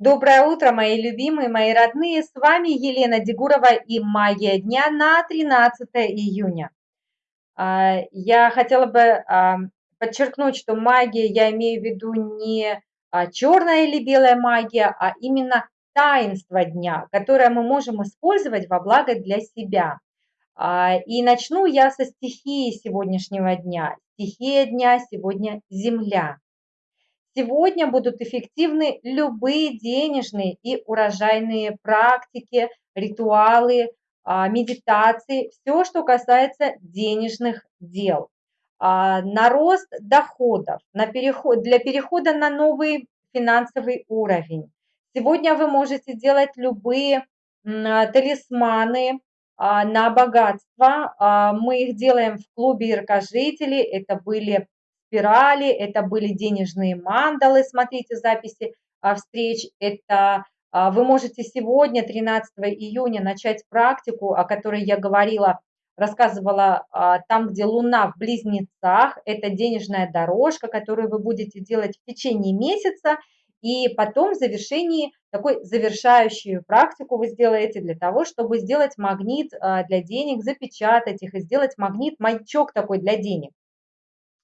Доброе утро, мои любимые, мои родные. С вами Елена Дегурова и магия дня на 13 июня. А, я хотела бы а, подчеркнуть, что магия, я имею в виду не а, черная или белая магия, а именно таинство дня, которое мы можем использовать во благо для себя. И начну я со стихии сегодняшнего дня. Стихия дня сегодня – Земля. Сегодня будут эффективны любые денежные и урожайные практики, ритуалы, а, медитации, все, что касается денежных дел. А, на рост доходов, на переход, для перехода на новый финансовый уровень. Сегодня вы можете делать любые талисманы а, на богатство. Мы их делаем в клубе яркожителей. Это были спирали, это были денежные мандалы, смотрите записи а, встреч, это а, вы можете сегодня, 13 июня, начать практику, о которой я говорила, рассказывала а, там, где Луна в Близнецах, это денежная дорожка, которую вы будете делать в течение месяца, и потом в завершении, такой завершающую практику вы сделаете для того, чтобы сделать магнит для денег, запечатать их и сделать магнит, маячок такой для денег.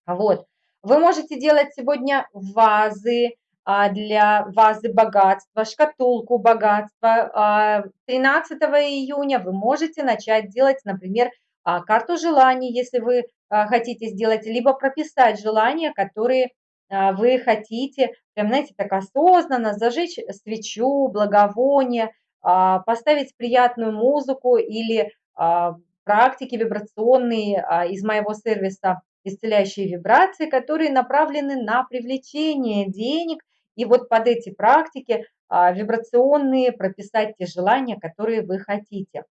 Вот. Вы можете делать сегодня вазы а, для вазы богатства, шкатулку богатства. 13 а, июня вы можете начать делать, например, а, карту желаний, если вы хотите сделать, либо прописать желания, которые вы хотите, прям, знаете, так осознанно зажечь свечу, благовоние, поставить приятную музыку или практики вибрационные из моего сервиса исцеляющие вибрации, которые направлены на привлечение денег. И вот под эти практики а, вибрационные прописать те желания, которые вы хотите.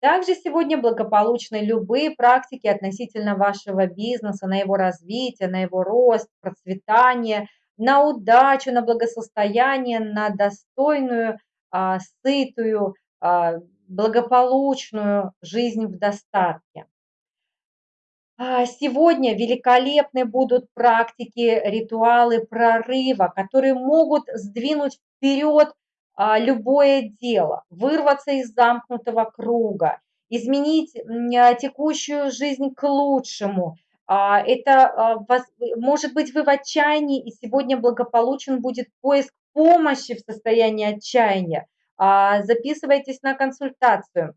Также сегодня благополучны любые практики относительно вашего бизнеса, на его развитие, на его рост, процветание, на удачу, на благосостояние, на достойную, а, сытую, а, благополучную жизнь в достатке. А, сегодня великолепны будут практики, ритуалы прорыва, которые могут сдвинуть вперед а, любое дело, вырваться из замкнутого круга, изменить а, текущую жизнь к лучшему. Это может быть вы в отчаянии, и сегодня благополучен будет поиск помощи в состоянии отчаяния. Записывайтесь на консультацию,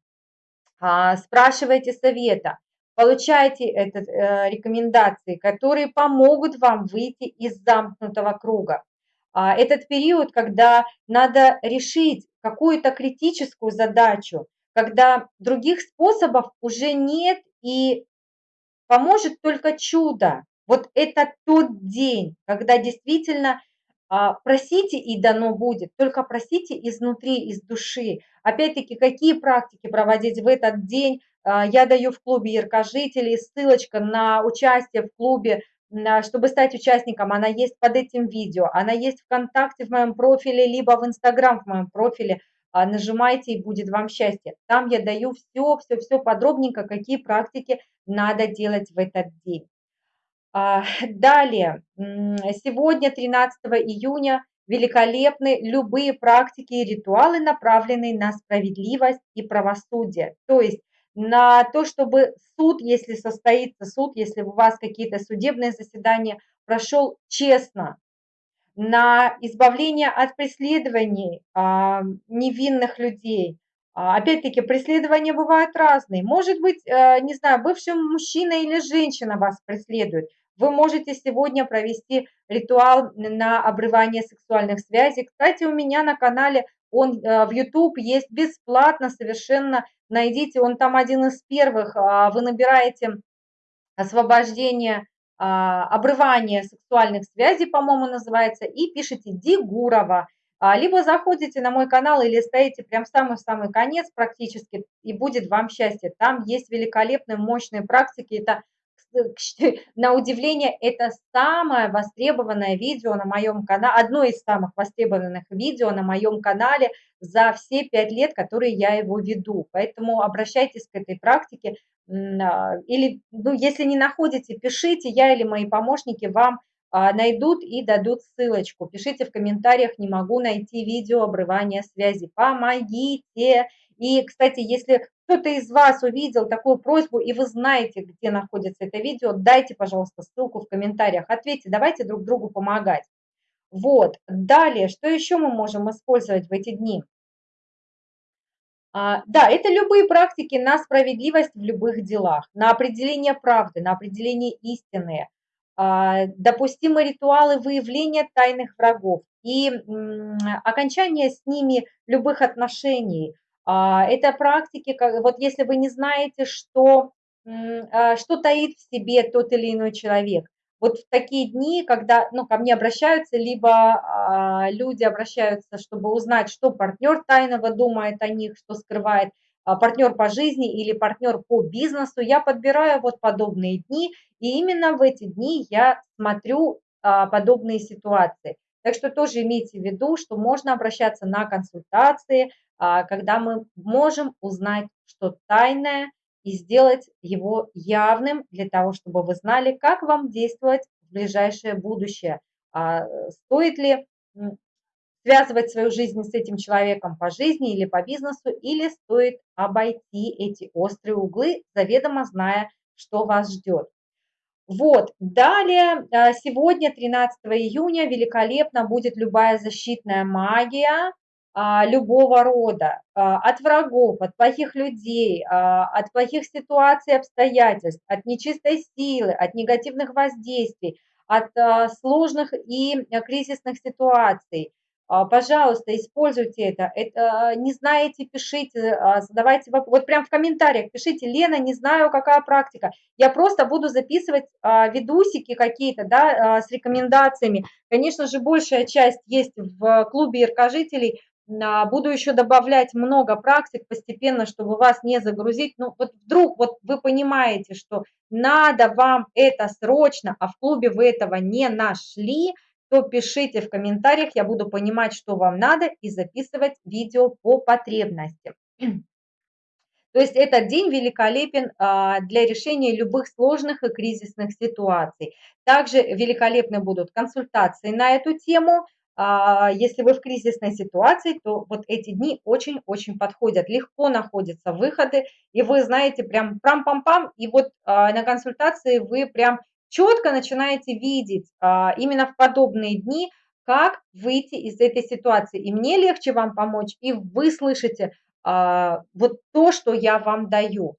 спрашивайте совета получайте это, э, рекомендации, которые помогут вам выйти из замкнутого круга. А, этот период, когда надо решить какую-то критическую задачу, когда других способов уже нет и поможет только чудо. Вот это тот день, когда действительно а, просите и дано будет, только просите изнутри, из души. Опять-таки, какие практики проводить в этот день, я даю в клубе яркожителей, ссылочка на участие в клубе, чтобы стать участником, она есть под этим видео, она есть ВКонтакте в моем профиле, либо в Инстаграм в моем профиле, а, нажимайте и будет вам счастье. Там я даю все, все, все подробненько, какие практики надо делать в этот день. Далее, сегодня, 13 июня, великолепны любые практики и ритуалы, направленные на справедливость и правосудие. То есть на то, чтобы суд, если состоится суд, если у вас какие-то судебные заседания, прошел честно, на избавление от преследований а, невинных людей. А, Опять-таки, преследования бывают разные. Может быть, а, не знаю, бывший мужчина или женщина вас преследует. Вы можете сегодня провести ритуал на обрывание сексуальных связей. Кстати, у меня на канале он э, в YouTube есть бесплатно совершенно. Найдите, он там один из первых. А, вы набираете освобождение, а, обрывание сексуальных связей, по-моему, называется, и пишите Дигурова. А, либо заходите на мой канал или стоите прям в самый-самый конец практически, и будет вам счастье. Там есть великолепные, мощные практики. Это на удивление, это самое востребованное видео на моем канале, одно из самых востребованных видео на моем канале за все пять лет, которые я его веду. Поэтому обращайтесь к этой практике. А, или, ну, если не находите, пишите, я или мои помощники вам а, найдут и дадут ссылочку. Пишите в комментариях, не могу найти видео обрывания связи. Помогите! И, кстати, если кто-то из вас увидел такую просьбу, и вы знаете, где находится это видео, дайте, пожалуйста, ссылку в комментариях, ответьте, давайте друг другу помогать. Вот, далее, что еще мы можем использовать в эти дни? А, да, это любые практики на справедливость в любых делах, на определение правды, на определение истины, а, допустимые ритуалы выявления тайных врагов и окончание с ними любых отношений. А, это практики, вот если вы не знаете, что, что таит в себе тот или иной человек, вот в такие дни, когда ну, ко мне обращаются, либо а, люди обращаются, чтобы узнать, что партнер тайного думает о них, что скрывает, а, партнер по жизни или партнер по бизнесу, я подбираю вот подобные дни, и именно в эти дни я смотрю а, подобные ситуации. Так что тоже имейте в виду, что можно обращаться на консультации, а, когда мы можем узнать, что тайное и сделать его явным для того, чтобы вы знали, как вам действовать в ближайшее будущее. А, стоит ли связывать свою жизнь с этим человеком по жизни или по бизнесу, или стоит обойти эти острые углы, заведомо зная, что вас ждет. Вот, далее, а, сегодня, 13 июня, великолепно будет любая защитная магия, а, любого рода, а, от врагов, от плохих людей, а, от плохих ситуаций, обстоятельств, от нечистой силы, от негативных воздействий, от сложных и кризисных ситуаций. Пожалуйста, используйте это. это. Не знаете, пишите, задавайте вопрос. Вот прям в комментариях пишите, Лена, не знаю, какая практика. Я просто буду записывать видусики какие-то, да, с рекомендациями. Конечно же, большая часть есть в клубе иркожителей, Буду еще добавлять много практик постепенно, чтобы вас не загрузить. Ну, вот вдруг вот вы понимаете, что надо вам это срочно, а в клубе вы этого не нашли, то пишите в комментариях, я буду понимать, что вам надо, и записывать видео по потребностям. То есть этот день великолепен а, для решения любых сложных и кризисных ситуаций. Также великолепны будут консультации на эту тему – а, если вы в кризисной ситуации, то вот эти дни очень-очень подходят. Легко находятся выходы, и вы знаете прям прам-пам-пам, и вот а, на консультации вы прям четко начинаете видеть а, именно в подобные дни, как выйти из этой ситуации. И мне легче вам помочь, и вы слышите вот то, что я вам даю.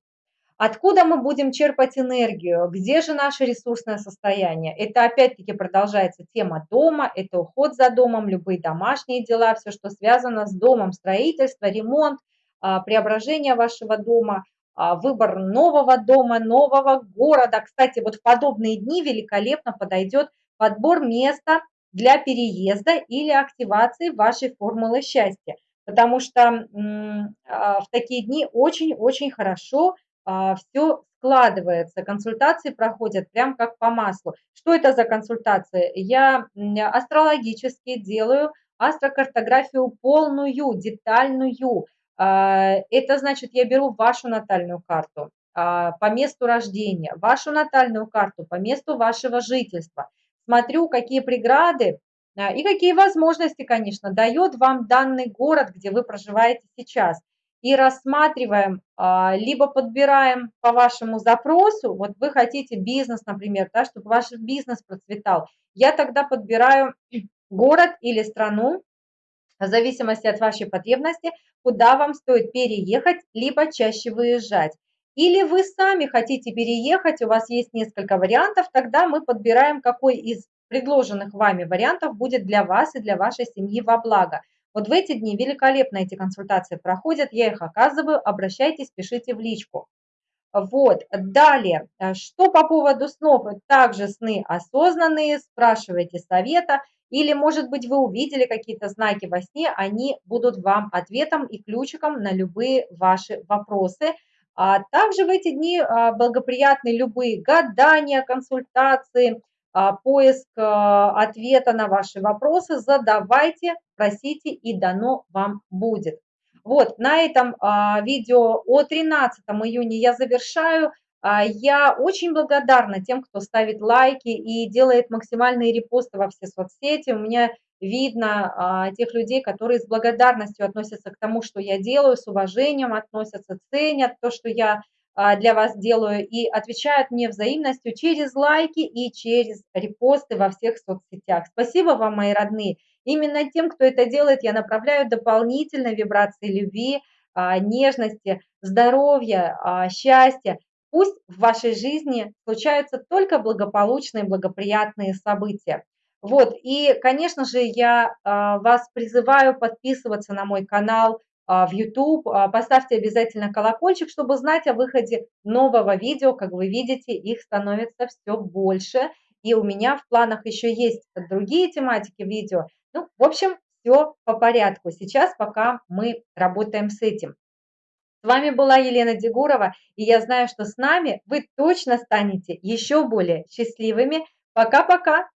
Откуда мы будем черпать энергию? Где же наше ресурсное состояние? Это опять-таки продолжается тема дома, это уход за домом, любые домашние дела, все, что связано с домом, строительство, ремонт, а, преображение вашего дома, а, выбор нового дома, нового города. Кстати, вот в подобные дни великолепно подойдет подбор места для переезда или активации вашей формулы счастья. Потому что а, в такие дни очень-очень хорошо все складывается, консультации проходят прям как по маслу. Что это за консультации? Я астрологически делаю астрокартографию полную, детальную. А, это значит, я беру вашу натальную карту а, по месту рождения, вашу натальную карту по месту вашего жительства. Смотрю, какие преграды и какие возможности, конечно, дает вам данный город, где вы проживаете сейчас и рассматриваем, а, либо подбираем по вашему запросу, вот вы хотите бизнес, например, да, чтобы ваш бизнес процветал, я тогда подбираю город или страну, в зависимости от вашей потребности, куда вам стоит переехать, либо чаще выезжать. Или вы сами хотите переехать, у вас есть несколько вариантов, тогда мы подбираем, какой из предложенных вами вариантов будет для вас и для вашей семьи во благо. Вот в эти дни великолепно эти консультации проходят, я их оказываю, обращайтесь, пишите в личку. Вот, далее, э, что по поводу снов, также сны осознанные, спрашивайте совета, или, может быть, вы увидели какие-то знаки во сне, они будут вам ответом и ключиком на любые ваши вопросы. А также в эти дни а, благоприятны любые гадания, консультации, поиск а, ответа на ваши вопросы, задавайте, просите и дано вам будет. Вот, на этом а, видео о 13 июня я завершаю. А, я очень благодарна тем, кто ставит лайки и делает максимальные репосты во все соцсети. У меня видно а, тех людей, которые с благодарностью относятся к тому, что я делаю, с уважением относятся, ценят то, что я а, для вас делаю, и отвечают мне взаимностью через лайки и через репосты во всех соцсетях. Спасибо вам, мои родные. Именно тем, кто это делает, я направляю дополнительные вибрации любви, нежности, здоровья, счастья. Пусть в вашей жизни случаются только благополучные, благоприятные события. Вот, и, конечно же, я а, вас призываю подписываться на мой канал а, в YouTube. А, поставьте обязательно колокольчик, чтобы знать о выходе нового видео. Как вы видите, их становится все больше. И у меня в планах еще есть другие тематики видео. Ну, в общем, все по порядку. Сейчас пока мы работаем с этим. С вами была Елена Дегурова, и я знаю, что с нами вы точно станете еще более счастливыми. Пока-пока!